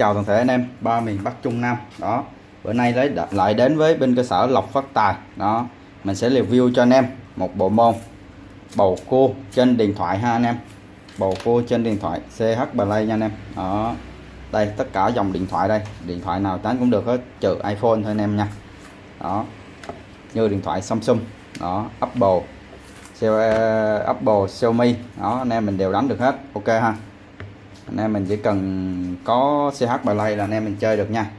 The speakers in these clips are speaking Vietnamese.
Chào toàn thể anh em, ba miền Bắc Trung Nam, đó. Bữa nay lấy lại đến với bên cơ sở Lộc Phát Tài, đó. Mình sẽ review cho anh em một bộ môn bầu cua trên điện thoại ha anh em. Bầu cua trên điện thoại CH Play nha anh em, đó. Đây, tất cả dòng điện thoại đây. Điện thoại nào tán cũng được hết, trừ iPhone thôi anh em nha, đó. Như điện thoại Samsung, đó. Apple Apple, Xiaomi, đó. Anh em mình đều đánh được hết, ok ha anh em mình chỉ cần có CH Play là anh em mình chơi được nha.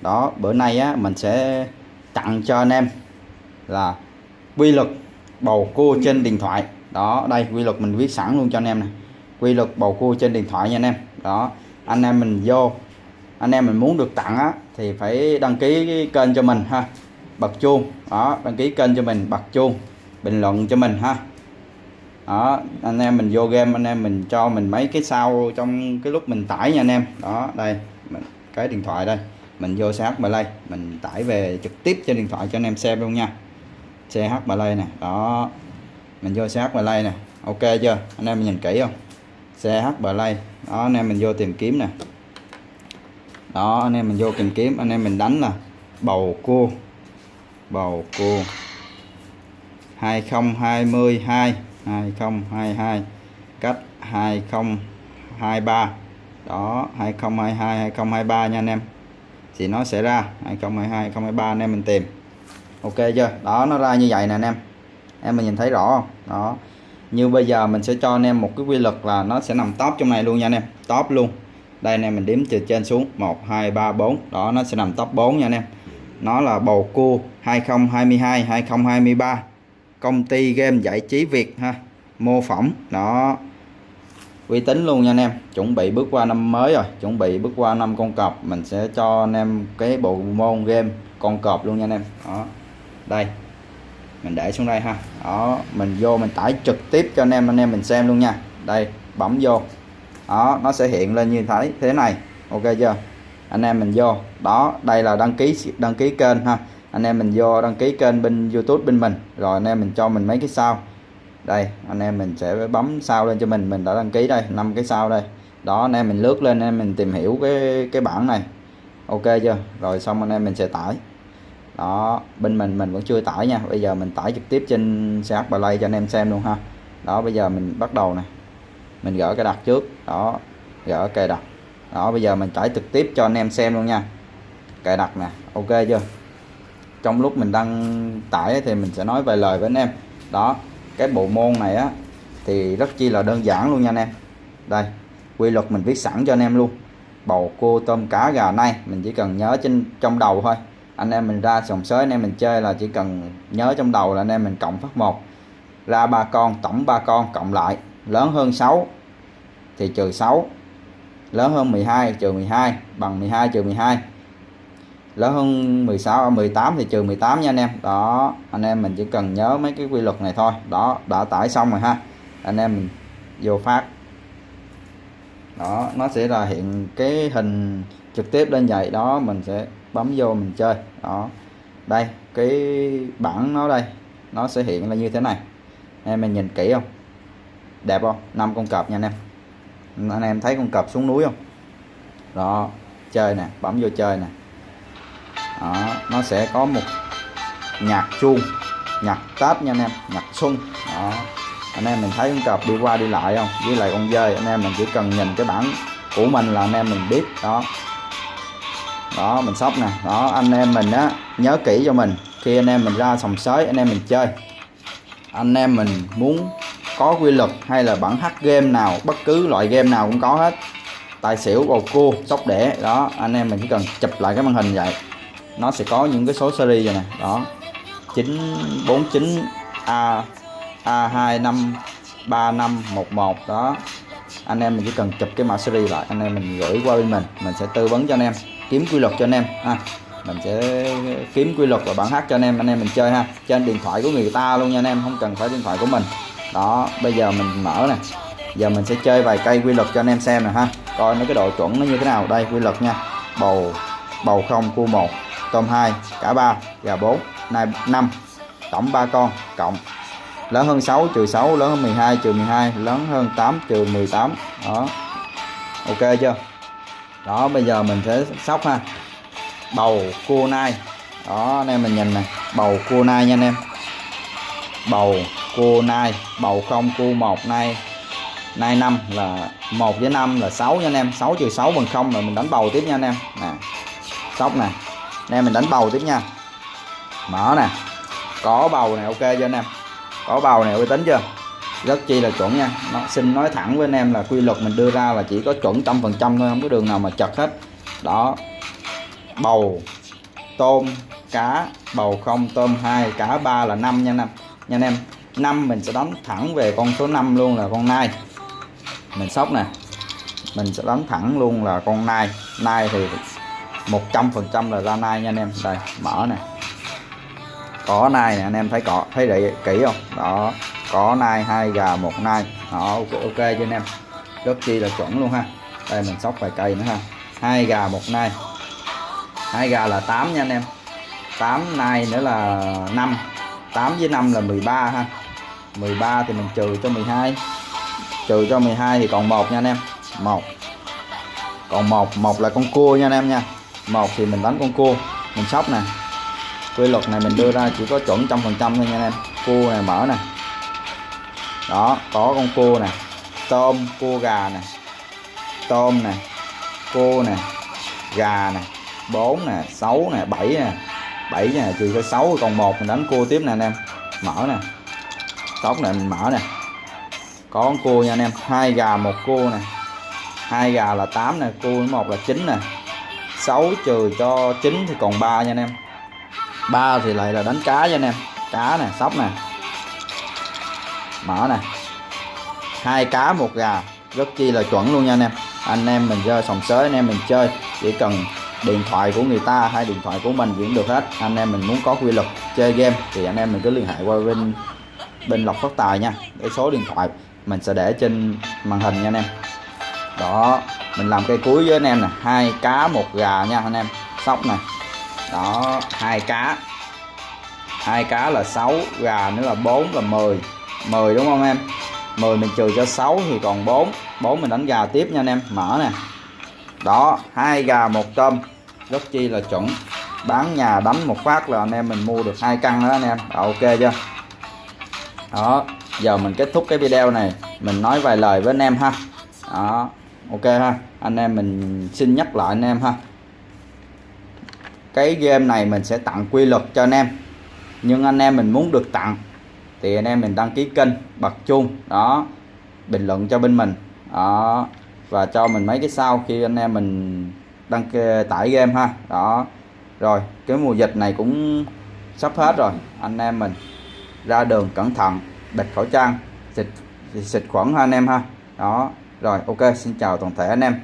Đó, bữa nay á, mình sẽ tặng cho anh em là quy luật bầu cua trên điện thoại. Đó, đây, quy luật mình viết sẵn luôn cho anh em này. Quy luật bầu cua trên điện thoại nha anh em. Đó, anh em mình vô, anh em mình muốn được tặng á, thì phải đăng ký kênh cho mình ha. Bật chuông. Đó, đăng ký kênh cho mình, bật chuông, bình luận cho mình ha đó anh em mình vô game anh em mình cho mình mấy cái sau trong cái lúc mình tải nha anh em. Đó đây mình, cái điện thoại đây. Mình vô CH Play mình tải về trực tiếp trên điện thoại cho anh em xem luôn nha. CH Play nè đó. Mình vô CH Play nè ok chưa? Anh em mình nhìn kỹ không? CH Play đó anh em mình vô tìm kiếm nè. Đó anh em mình vô tìm kiếm anh em mình đánh là bầu cua bầu cua. 2022 2022 cách 2023 đó 2022 2023 nha anh em. Thì nó sẽ ra 2022 2023 anh em mình tìm. Ok chưa? Đó, nó ra như vậy nè anh em. Em mình nhìn thấy rõ không? Đó. Như bây giờ mình sẽ cho anh em một cái quy luật là nó sẽ nằm top trong này luôn nha anh em. Top luôn. Đây anh em, mình đếm từ trên xuống. 1 2 3 4 đó, nó sẽ nằm top 4 nha anh em. Nó là bầu cua 2022 2023 công ty game giải trí Việt ha, mô phỏng nó uy tín luôn nha anh em, chuẩn bị bước qua năm mới rồi, chuẩn bị bước qua năm con cọp, mình sẽ cho anh em cái bộ môn game con cọp luôn nha anh em, đó. Đây, mình để xuống đây ha, đó, mình vô mình tải trực tiếp cho anh em anh em mình xem luôn nha. Đây, bấm vô, đó, nó sẽ hiện lên như thế thế này, ok chưa? Anh em mình vô, đó, đây là đăng ký đăng ký kênh ha anh em mình vô đăng ký kênh bên YouTube bên mình. Rồi anh em mình cho mình mấy cái sao. Đây, anh em mình sẽ bấm sao lên cho mình. Mình đã đăng ký đây, năm cái sao đây. Đó, anh em mình lướt lên, anh em mình tìm hiểu cái cái bảng này. Ok chưa? Rồi xong anh em mình sẽ tải. Đó, bên mình mình vẫn chưa tải nha. Bây giờ mình tải trực tiếp trên CH Play cho anh em xem luôn ha. Đó, bây giờ mình bắt đầu này mình gỡ cái đặt trước. Đó, gỡ cài đặt. Đó, bây giờ mình tải trực tiếp cho anh em xem luôn nha. Cài đặt nè. Ok chưa? Trong lúc mình đăng tải thì mình sẽ nói vài lời với anh em. Đó, cái bộ môn này á, thì rất chi là đơn giản luôn nha anh em. Đây, quy luật mình viết sẵn cho anh em luôn. Bầu cua, tôm, cá, gà nay mình chỉ cần nhớ trên, trong đầu thôi. Anh em mình ra sòng sới, anh em mình chơi là chỉ cần nhớ trong đầu là anh em mình cộng phát một. Ra ba con, tổng ba con, cộng lại. Lớn hơn 6 thì trừ 6 lớn hơn 12 trừ 12 bằng 12 trừ 12 lớn hơn 16 18 thì trừ 18 nha anh em. Đó, anh em mình chỉ cần nhớ mấy cái quy luật này thôi. Đó, đã tải xong rồi ha. Anh em mình vô phát. Đó, nó sẽ là hiện cái hình trực tiếp lên vậy. Đó, mình sẽ bấm vô mình chơi. Đó, đây, cái bảng nó đây, nó sẽ hiện là như thế này. Em mình nhìn kỹ không? Đẹp không? Năm con cọp nha anh em. Anh em thấy con cọp xuống núi không? Đó, chơi nè, bấm vô chơi nè đó, nó sẽ có một nhạc chuông nhạc táp nha anh em nhạc xuân. Đó anh em mình thấy con cọp đi qua đi lại không? Với lại con dơi anh em mình chỉ cần nhìn cái bảng của mình là anh em mình biết. Đó. Đó mình sóc nè. Đó anh em mình á nhớ kỹ cho mình. Khi anh em mình ra sòng sới anh em mình chơi. Anh em mình muốn có quy luật hay là bản hack game nào bất cứ loại game nào cũng có hết. Tài xỉu bầu cua sóc đẻ đó anh em mình chỉ cần chụp lại cái màn hình vậy nó sẽ có những cái số series rồi nè. Đó. 949 A A253511 đó. Anh em mình chỉ cần chụp cái mã series lại. Anh em mình gửi qua bên mình. Mình sẽ tư vấn cho anh em. Kiếm quy luật cho anh em. Ha. Mình sẽ kiếm quy luật và bản hát cho anh em. Anh em mình chơi ha. Trên điện thoại của người ta luôn nha anh em. Không cần phải điện thoại của mình. Đó. Bây giờ mình mở nè. Giờ mình sẽ chơi vài cây quy luật cho anh em xem nè ha. Coi nó cái độ chuẩn nó như thế nào. Đây, quy luật nha. Bầu bầu không, cua một tôm 2 cả 3 gà 4 này 5 tổng 3 con cộng, lớn hơn 6 trừ 6 lớn hơn 12 trừ 12 lớn hơn 8 trừ 18 đó. Ok chưa? Đó, bây giờ mình sẽ sóc ha. Bầu cua nai. Đó, anh em mình nhìn nè. Bầu cua nai nha anh em. Bầu cua nai, bầu không cua 1 nai. Nai 5 là 1 với 5 là 6 nha anh em. 6 trừ 6 bằng 0 là mình đánh bầu tiếp nha anh em. Nè, sóc nè em mình đánh bầu tiếp nha. Mở nè. Có bầu này ok chưa anh em? Có bầu này uy tín chưa? Rất chi là chuẩn nha. Nó, xin nói thẳng với anh em là quy luật mình đưa ra là chỉ có chuẩn trăm phần trăm thôi, không có đường nào mà chật hết. Đó. Bầu, tôm, cá, bầu không, tôm hai, cá ba là năm nha anh em. Nha anh em, năm mình sẽ đánh thẳng về con số 5 luôn là con nai. Mình sóc nè. Mình sẽ đánh thẳng luôn là con nai. Nai thì 100% là ra nai nha anh em. Đây mở nè. Có nai nè anh em thấy cọ thấy để kỹ không? Đó có nai hai gà một nai. Đó ok, okay cho anh em. Rất chi là chuẩn luôn ha. Đây mình sóc vài cây nữa ha. Hai gà một nai. Hai gà là 8 nha anh em. 8 nai nữa là 5 8 với 5 là 13 ha. 13 thì mình trừ cho 12 trừ cho 12 thì còn một nha anh em. Một. Còn một. Một là con cua nha anh em nha một thì mình đánh con cua, mình sóc nè. Quy luật này mình đưa ra chỉ có chuẩn trăm phần trăm thôi nha anh em. Cua này mở nè. Đó, có con cua nè. Tôm, cua gà nè. Tôm nè. Cua nè. Gà nè. 4 nè. 6 nè. 7 nè. 7 nè, trừ cho 6 còn một mình đánh cua tiếp nè anh em. Mở nè. Tóc này mình mở nè. Có con cua nha anh em. Hai gà, một cua nè. Hai gà là 8 nè, cua một là 9 nè. 6 trừ cho 9 thì còn 3 nha anh em. 3 thì lại là đánh cá nha anh em. Cá nè, sóc nè. Mở nè. Hai cá, một gà. Rất chi là chuẩn luôn nha anh em. Anh em mình chơi sòng sới, anh em mình chơi. Chỉ cần điện thoại của người ta hay điện thoại của mình cũng được hết. Anh em mình muốn có quy luật chơi game thì anh em mình cứ liên hệ qua bên bên lộc phát tài nha. Cái số điện thoại mình sẽ để trên màn hình nha anh em đó mình làm cây cuối với anh em nè hai cá một gà nha anh em. Sóc này. Đó hai cá. Hai cá là 6 gà nữa là 4 là 10 10 đúng không em? 10 mình trừ cho 6 thì còn 4 4 mình đánh gà tiếp nha anh em. Mở nè. Đó hai gà một tôm. Rất chi là chuẩn. Bán nhà đánh một phát là anh em mình mua được hai căn đó anh em. Đó, ok chưa? Đó giờ mình kết thúc cái video này. Mình nói vài lời với anh em ha. Đó ok ha, anh em mình xin nhắc lại anh em ha. Cái game này mình sẽ tặng quy luật cho anh em, nhưng anh em mình muốn được tặng thì anh em mình đăng ký kênh, bật chuông, đó, bình luận cho bên mình, đó, và cho mình mấy cái sau khi anh em mình đăng ký tải game ha, đó. Rồi, cái mùa dịch này cũng sắp hết rồi, anh em mình ra đường cẩn thận, bịt khẩu trang, xịt xịt khuẩn ha anh em ha, đó rồi ok xin chào toàn thể anh em.